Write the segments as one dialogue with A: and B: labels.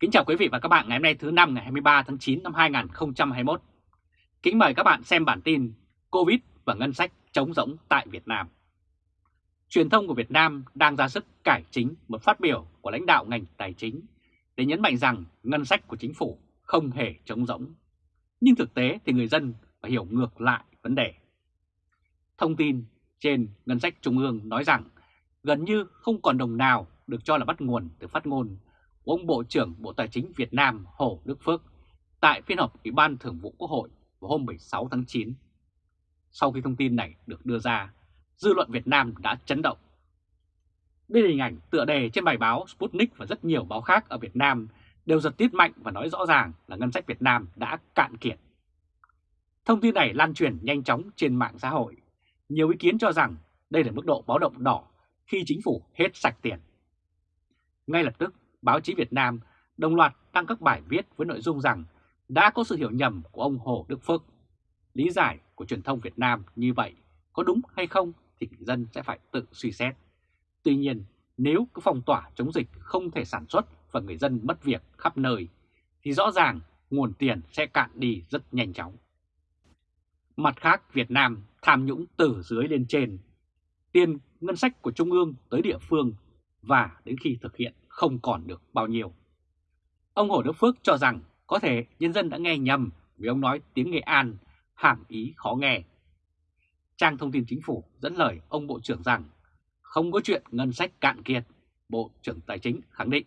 A: Kính chào quý vị và các bạn ngày hôm nay thứ năm ngày 23 tháng 9 năm 2021. Kính mời các bạn xem bản tin Covid và ngân sách chống rỗng tại Việt Nam. Truyền thông của Việt Nam đang ra sức cải chính một phát biểu của lãnh đạo ngành tài chính để nhấn mạnh rằng ngân sách của chính phủ không hề chống rỗng. Nhưng thực tế thì người dân phải hiểu ngược lại vấn đề. Thông tin trên ngân sách trung ương nói rằng gần như không còn đồng nào được cho là bắt nguồn từ phát ngôn của ông Bộ trưởng Bộ Tài chính Việt Nam Hồ Đức Phước tại phiên họp Ủy ban Thường vụ Quốc hội vào hôm 16 tháng 9. Sau khi thông tin này được đưa ra, dư luận Việt Nam đã chấn động. Đây là hình ảnh tựa đề trên bài báo Sputnik và rất nhiều báo khác ở Việt Nam đều giật tít mạnh và nói rõ ràng là ngân sách Việt Nam đã cạn kiệt. Thông tin này lan truyền nhanh chóng trên mạng xã hội. Nhiều ý kiến cho rằng đây là mức độ báo động đỏ khi chính phủ hết sạch tiền. Ngay lập tức, báo chí Việt Nam đồng loạt đăng các bài viết với nội dung rằng đã có sự hiểu nhầm của ông Hồ Đức Phước. Lý giải của truyền thông Việt Nam như vậy có đúng hay không thì người dân sẽ phải tự suy xét. Tuy nhiên, nếu cứ phong tỏa chống dịch không thể sản xuất và người dân mất việc khắp nơi, thì rõ ràng nguồn tiền sẽ cạn đi rất nhanh chóng. Mặt khác, Việt Nam tham nhũng từ dưới lên trên. Tiền ngân sách của Trung ương tới địa phương và đến khi thực hiện không còn được bao nhiêu. Ông Hồ Đức Phước cho rằng có thể nhân dân đã nghe nhầm vì ông nói tiếng Nghệ An, hàm ý khó nghe. Trang thông tin chính phủ dẫn lời ông Bộ trưởng rằng không có chuyện ngân sách cạn kiệt, Bộ trưởng Tài chính khẳng định.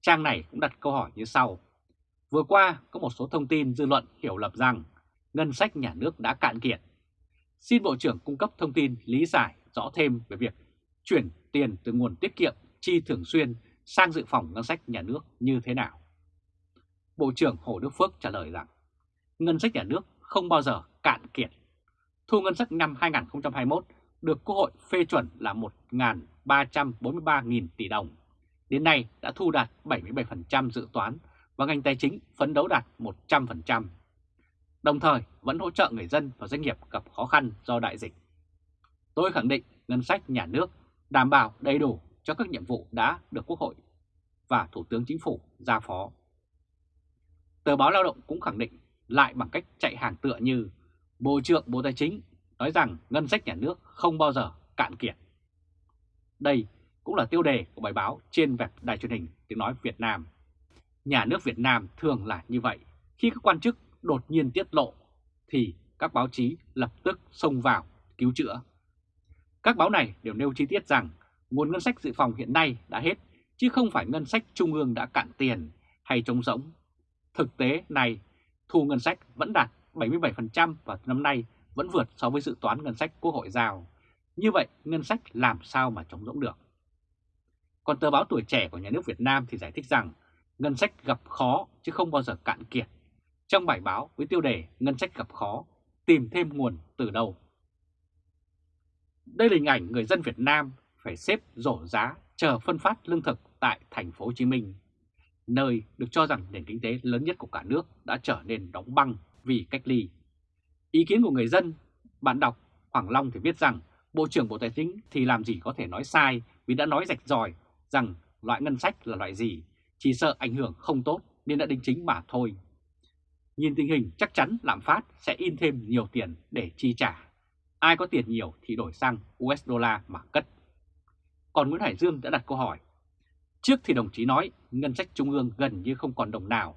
A: Trang này cũng đặt câu hỏi như sau. Vừa qua có một số thông tin dư luận hiểu lầm rằng ngân sách nhà nước đã cạn kiệt. Xin Bộ trưởng cung cấp thông tin lý giải rõ thêm về việc chuyển tiền từ nguồn tiết kiệm chi thường xuyên sang dự phòng ngân sách nhà nước như thế nào? Bộ trưởng Hồ Đức Phước trả lời rằng, ngân sách nhà nước không bao giờ cạn kiệt. Thu ngân sách năm 2021 được Quốc hội phê chuẩn là 1.343.000 tỷ đồng. Đến nay đã thu đạt 77% dự toán và ngành tài chính phấn đấu đạt 100%. Đồng thời vẫn hỗ trợ người dân và doanh nghiệp gặp khó khăn do đại dịch. Tôi khẳng định ngân sách nhà nước đảm bảo đầy đủ cho các nhiệm vụ đã được Quốc hội và Thủ tướng Chính phủ giao phó. Tờ báo Lao động cũng khẳng định lại bằng cách chạy hàng tựa như Bộ trưởng Bộ Tài chính nói rằng ngân sách nhà nước không bao giờ cạn kiệt. Đây cũng là tiêu đề của bài báo trên web đài truyền hình tiếng nói Việt Nam. Nhà nước Việt Nam thường là như vậy, khi các quan chức đột nhiên tiết lộ thì các báo chí lập tức xông vào cứu chữa. Các báo này đều nêu chi tiết rằng nguồn ngân sách dự phòng hiện nay đã hết, chứ không phải ngân sách trung ương đã cạn tiền hay trống rỗng. Thực tế này, thu ngân sách vẫn đạt 77% và năm nay vẫn vượt so với dự toán ngân sách Quốc hội giao. Như vậy, ngân sách làm sao mà trống rỗng được? Còn tờ báo tuổi trẻ của nhà nước Việt Nam thì giải thích rằng ngân sách gặp khó chứ không bao giờ cạn kiệt. Trong bài báo với tiêu đề Ngân sách gặp khó, tìm thêm nguồn từ đâu? Đây là hình ảnh người dân Việt Nam phải xếp rổ giá chờ phân phát lương thực tại thành phố Hồ Chí Minh, nơi được cho rằng nền kinh tế lớn nhất của cả nước đã trở nên đóng băng vì cách ly. Ý kiến của người dân, bạn đọc Hoàng Long thì viết rằng Bộ trưởng Bộ Tài chính thì làm gì có thể nói sai vì đã nói rạch ròi rằng loại ngân sách là loại gì, chỉ sợ ảnh hưởng không tốt nên đã đính chính mà thôi. Nhìn tình hình chắc chắn lạm phát sẽ in thêm nhiều tiền để chi trả. Ai có tiền nhiều thì đổi sang USD mà cất còn Nguyễn Hải Dương đã đặt câu hỏi. Trước thì đồng chí nói ngân sách trung ương gần như không còn đồng nào.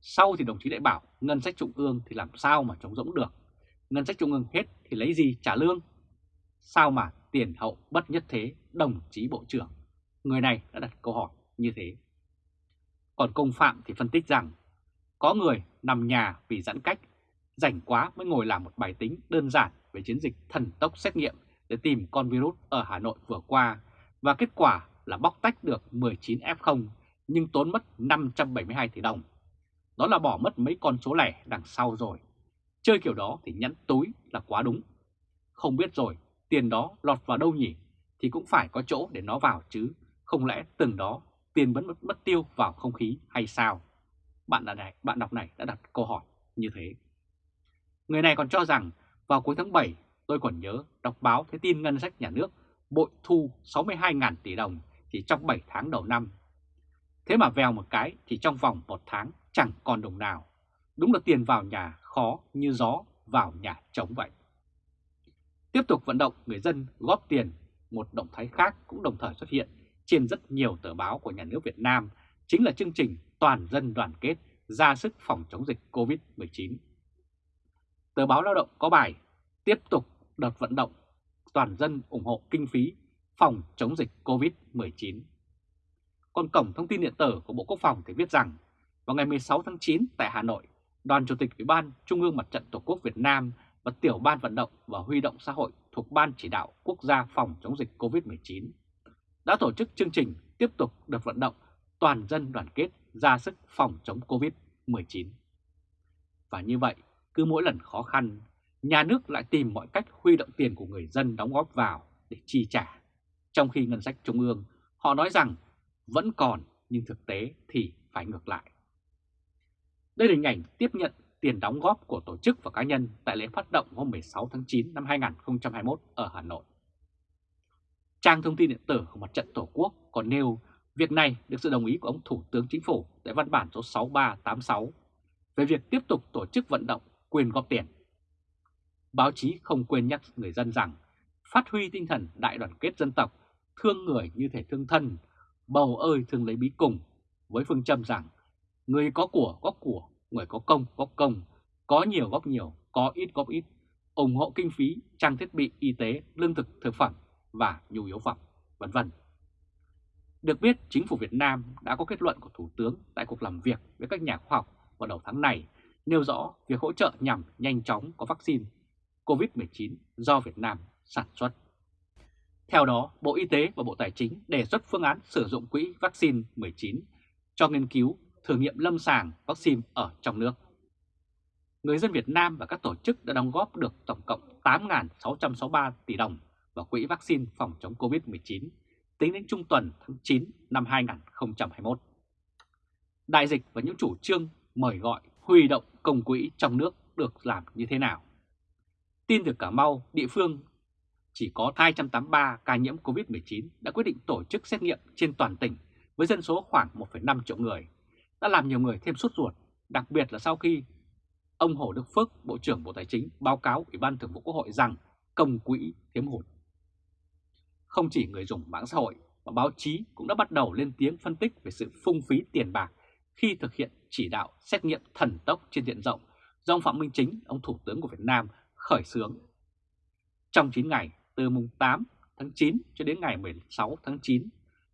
A: Sau thì đồng chí lại bảo ngân sách trung ương thì làm sao mà chống rỗng được. Ngân sách trung ương hết thì lấy gì trả lương? Sao mà tiền hậu bất nhất thế đồng chí Bộ trưởng? Người này đã đặt câu hỏi như thế. Còn công phạm thì phân tích rằng có người nằm nhà vì giãn cách, rảnh quá mới ngồi làm một bài tính đơn giản về chiến dịch thần tốc xét nghiệm để tìm con virus ở Hà Nội vừa qua và kết quả là bóc tách được 19 F0 nhưng tốn mất 572 tỷ đồng. Đó là bỏ mất mấy con số lẻ đằng sau rồi. Chơi kiểu đó thì nhẫn túi là quá đúng. Không biết rồi, tiền đó lọt vào đâu nhỉ? Thì cũng phải có chỗ để nó vào chứ. Không lẽ từng đó tiền vẫn mất, mất tiêu vào không khí hay sao? Bạn, này, bạn đọc này đã đặt câu hỏi như thế. Người này còn cho rằng vào cuối tháng 7 tôi còn nhớ đọc báo thấy tin ngân sách nhà nước bội thu 62.000 tỷ đồng chỉ trong 7 tháng đầu năm. Thế mà vèo một cái thì trong vòng một tháng chẳng còn đồng nào. Đúng là tiền vào nhà khó như gió vào nhà trống vậy. Tiếp tục vận động người dân góp tiền, một động thái khác cũng đồng thời xuất hiện trên rất nhiều tờ báo của nhà nước Việt Nam, chính là chương trình Toàn dân đoàn kết ra sức phòng chống dịch COVID-19. Tờ báo Lao động có bài tiếp tục đợt vận động toàn dân ủng hộ kinh phí phòng chống dịch COVID-19. Còn cổng thông tin điện tử của Bộ Quốc phòng thì viết rằng vào ngày 16 tháng 9 tại Hà Nội, Đoàn Chủ tịch Ủy ban Trung ương Mặt trận Tổ quốc Việt Nam và Tiểu ban Vận động và Huy động xã hội thuộc Ban Chỉ đạo Quốc gia phòng chống dịch COVID-19 đã tổ chức chương trình tiếp tục đợt vận động toàn dân đoàn kết ra sức phòng chống COVID-19. Và như vậy, cứ mỗi lần khó khăn, nhà nước lại tìm mọi cách huy động tiền của người dân đóng góp vào để chi trả. Trong khi ngân sách trung ương, họ nói rằng vẫn còn nhưng thực tế thì phải ngược lại. Đây là hình ảnh tiếp nhận tiền đóng góp của tổ chức và cá nhân tại lễ phát động hôm 16 tháng 9 năm 2021 ở Hà Nội. Trang thông tin điện tử của Mặt trận Tổ quốc còn nêu việc này được sự đồng ý của ông Thủ tướng Chính phủ tại văn bản số 6386 về việc tiếp tục tổ chức vận động quyền góp tiền. Báo chí không quên nhắc người dân rằng phát huy tinh thần đại đoàn kết dân tộc, thương người như thể thương thân, bầu ơi thương lấy bí cùng, với phương châm rằng người có của góp của, người có công góp công, có nhiều góp nhiều, có ít góp ít, ủng hộ kinh phí, trang thiết bị y tế, lương thực, thực phẩm và nhu yếu phẩm, vân vân. Được biết, chính phủ Việt Nam đã có kết luận của Thủ tướng tại cuộc làm việc với các nhà khoa học vào đầu tháng này, nêu rõ việc hỗ trợ nhằm nhanh chóng có vaccine COVID-19 do Việt Nam sản xuất. Theo đó, Bộ Y tế và Bộ Tài chính đề xuất phương án sử dụng quỹ vaccine 19 cho nghiên cứu thử nghiệm lâm sàng vaccine ở trong nước. Người dân Việt Nam và các tổ chức đã đóng góp được tổng cộng 8.663 tỷ đồng vào quỹ vaccine phòng chống COVID-19 tính đến trung tuần tháng 9 năm 2021. Đại dịch và những chủ trương mời gọi huy động công quỹ trong nước được làm như thế nào? Tin từ Cà Mau, địa phương chỉ có 283 ca nhiễm COVID-19 đã quyết định tổ chức xét nghiệm trên toàn tỉnh với dân số khoảng 1,5 triệu người, đã làm nhiều người thêm sốt ruột, đặc biệt là sau khi ông Hồ Đức Phước, Bộ trưởng Bộ Tài chính báo cáo Ủy ban Thường vụ Quốc hội rằng công quỹ thiếu hụt. Không chỉ người dùng mạng xã hội mà báo chí cũng đã bắt đầu lên tiếng phân tích về sự phung phí tiền bạc khi thực hiện chỉ đạo xét nghiệm thần tốc trên diện rộng do ông Phạm Minh Chính, ông Thủ tướng của Việt Nam, khởi xướng. Trong 9 ngày, từ mùng 8 tháng 9 cho đến ngày 16 tháng 9,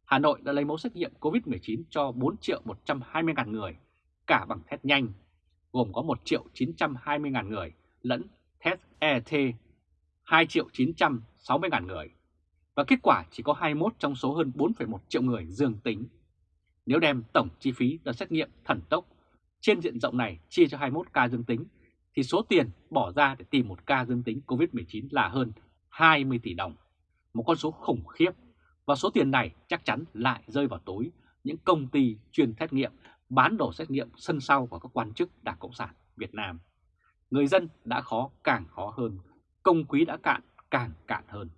A: Hà Nội đã lấy mẫu xét nghiệm COVID-19 cho 4 triệu 120 ngàn người, cả bằng test nhanh, gồm có 1 triệu 920 ngàn người lẫn test ET 2 triệu 960 ngàn người và kết quả chỉ có 21 trong số hơn 4,1 triệu người dương tính. Nếu đem tổng chi phí đợt xét nghiệm thần tốc trên diện rộng này chia cho 21 ca dương tính, thì số tiền bỏ ra để tìm một ca dương tính COVID-19 là hơn 20 tỷ đồng, một con số khủng khiếp. Và số tiền này chắc chắn lại rơi vào túi những công ty chuyên xét nghiệm, bán đồ xét nghiệm sân sau của các quan chức Đảng Cộng sản Việt Nam. Người dân đã khó càng khó hơn, công quý đã cạn càng cạn hơn.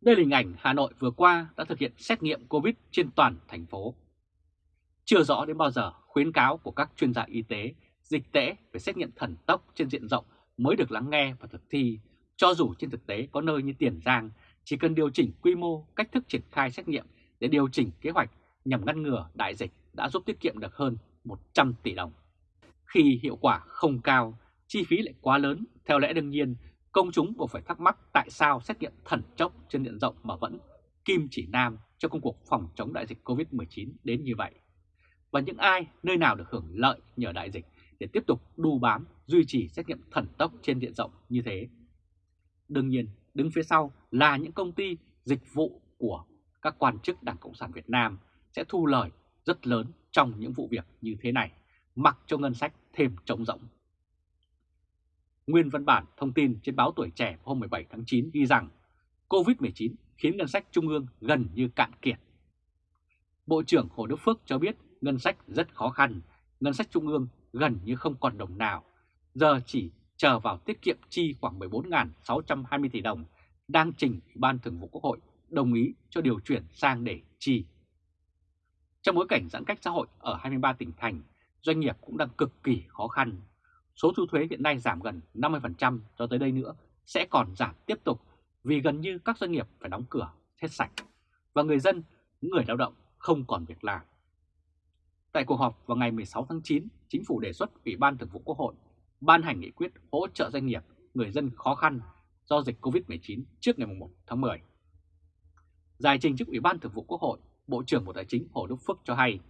A: Đây là hình ảnh Hà Nội vừa qua đã thực hiện xét nghiệm COVID trên toàn thành phố. Chưa rõ đến bao giờ khuyến cáo của các chuyên gia y tế, dịch tễ về xét nghiệm thần tốc trên diện rộng mới được lắng nghe và thực thi, cho dù trên thực tế có nơi như Tiền Giang chỉ cần điều chỉnh quy mô, cách thức triển khai xét nghiệm để điều chỉnh kế hoạch nhằm ngăn ngừa đại dịch đã giúp tiết kiệm được hơn 100 tỷ đồng. Khi hiệu quả không cao, chi phí lại quá lớn, theo lẽ đương nhiên công chúng buộc phải thắc mắc tại sao xét nghiệm thần chốc trên diện rộng mà vẫn kim chỉ nam cho công cuộc phòng chống đại dịch COVID-19 đến như vậy. Và những ai, nơi nào được hưởng lợi nhờ đại dịch để tiếp tục đu bám, duy trì xét nghiệm thần tốc trên diện rộng như thế. Đương nhiên, đứng phía sau là những công ty dịch vụ của các quan chức Đảng Cộng sản Việt Nam sẽ thu lời rất lớn trong những vụ việc như thế này, mặc cho ngân sách thêm trống rỗng. Nguyên văn bản thông tin trên báo Tuổi Trẻ hôm 17 tháng 9 ghi rằng COVID-19 khiến ngân sách trung ương gần như cạn kiệt. Bộ trưởng Hồ Đức Phước cho biết ngân sách rất khó khăn, ngân sách trung ương gần như không còn đồng nào, giờ chỉ chờ vào tiết kiệm chi khoảng 14.620 tỷ đồng đang trình ban Thường vụ Quốc hội đồng ý cho điều chuyển sang để chi. Trong bối cảnh giãn cách xã hội ở 23 tỉnh thành, doanh nghiệp cũng đang cực kỳ khó khăn. Số thu thuế hiện nay giảm gần 50% cho tới đây nữa sẽ còn giảm tiếp tục vì gần như các doanh nghiệp phải đóng cửa hết sạch và người dân, những người lao động không còn việc làm. Tại cuộc họp vào ngày 16 tháng 9, Chính phủ đề xuất Ủy ban Thường vụ Quốc hội ban hành nghị quyết hỗ trợ doanh nghiệp, người dân khó khăn do dịch COVID-19 trước ngày 1 tháng 10. Giải trình trước Ủy ban Thường vụ Quốc hội, Bộ trưởng Bộ Tài chính Hồ Đức Phước cho hay,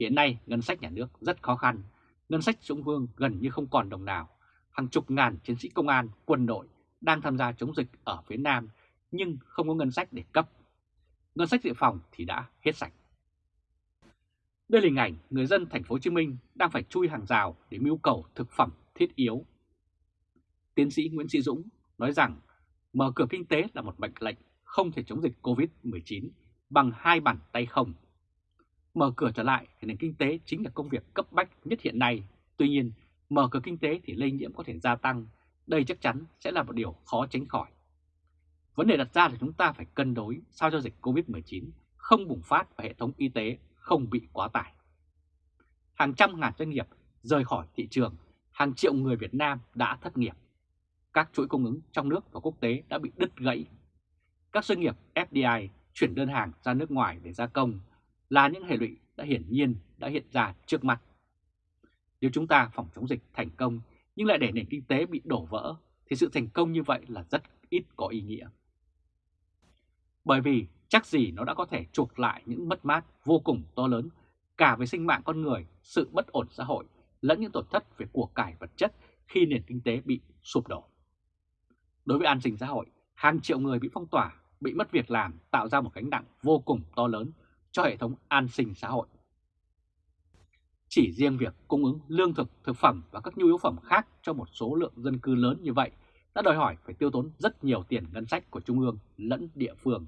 A: hiện nay ngân sách nhà nước rất khó khăn, ngân sách trung ương gần như không còn đồng nào, hàng chục ngàn chiến sĩ công an, quân đội đang tham gia chống dịch ở phía Nam nhưng không có ngân sách để cấp. Ngân sách dự phòng thì đã hết sạch. Đây là hình ảnh người dân thành phố Hồ Chí Minh đang phải chui hàng rào để mưu cầu thực phẩm thiết yếu. Tiến sĩ Nguyễn Sĩ Dũng nói rằng mở cửa kinh tế là một mệnh lệnh không thể chống dịch Covid-19 bằng hai bàn tay không. Mở cửa trở lại thì nền kinh tế chính là công việc cấp bách nhất hiện nay. Tuy nhiên, mở cửa kinh tế thì lây nhiễm có thể gia tăng. Đây chắc chắn sẽ là một điều khó tránh khỏi. Vấn đề đặt ra là chúng ta phải cân đối sao cho dịch Covid-19 không bùng phát vào hệ thống y tế không bị quá tải. Hàng trăm ngàn doanh nghiệp rời khỏi thị trường, hàng triệu người Việt Nam đã thất nghiệp. Các chuỗi cung ứng trong nước và quốc tế đã bị đứt gãy. Các doanh nghiệp FDI chuyển đơn hàng ra nước ngoài để gia công là những hệ lụy đã hiển nhiên đã hiện ra trước mắt. Nếu chúng ta phòng chống dịch thành công nhưng lại để nền kinh tế bị đổ vỡ thì sự thành công như vậy là rất ít có ý nghĩa. Bởi vì chắc gì nó đã có thể chuộc lại những mất mát vô cùng to lớn cả về sinh mạng con người, sự bất ổn xã hội lẫn những tổn thất về của cải vật chất khi nền kinh tế bị sụp đổ. Đối với an sinh xã hội, hàng triệu người bị phong tỏa, bị mất việc làm tạo ra một gánh nặng vô cùng to lớn cho hệ thống an sinh xã hội. Chỉ riêng việc cung ứng lương thực, thực phẩm và các nhu yếu phẩm khác cho một số lượng dân cư lớn như vậy đã đòi hỏi phải tiêu tốn rất nhiều tiền ngân sách của Trung ương lẫn địa phương.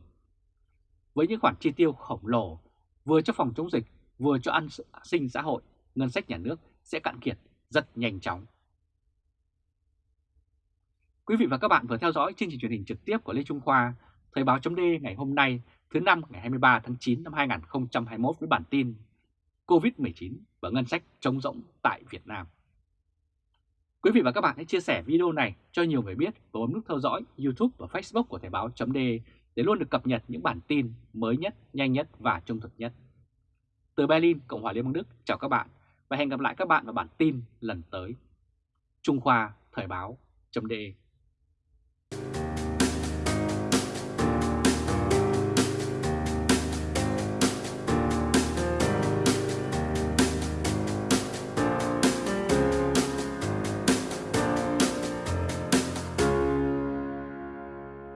A: Với những khoản chi tiêu khổng lồ, vừa cho phòng chống dịch, vừa cho an sinh xã hội, ngân sách nhà nước sẽ cạn kiệt rất nhanh chóng. Quý vị và các bạn vừa theo dõi chương trình truyền hình trực tiếp của Lê Trung Khoa, Thời báo chấm ngày hôm nay thứ năm ngày 23 tháng 9 năm 2021 với bản tin COVID-19 và ngân sách trống rỗng tại Việt Nam. Quý vị và các bạn hãy chia sẻ video này cho nhiều người biết và bấm nút theo dõi YouTube và Facebook của Thời báo chấm để để luôn được cập nhật những bản tin mới nhất, nhanh nhất và trung thực nhất. Từ Berlin, Cộng hòa Liên bang Đức, chào các bạn và hẹn gặp lại các bạn vào bản tin lần tới. Trung Khoa Thời báo.de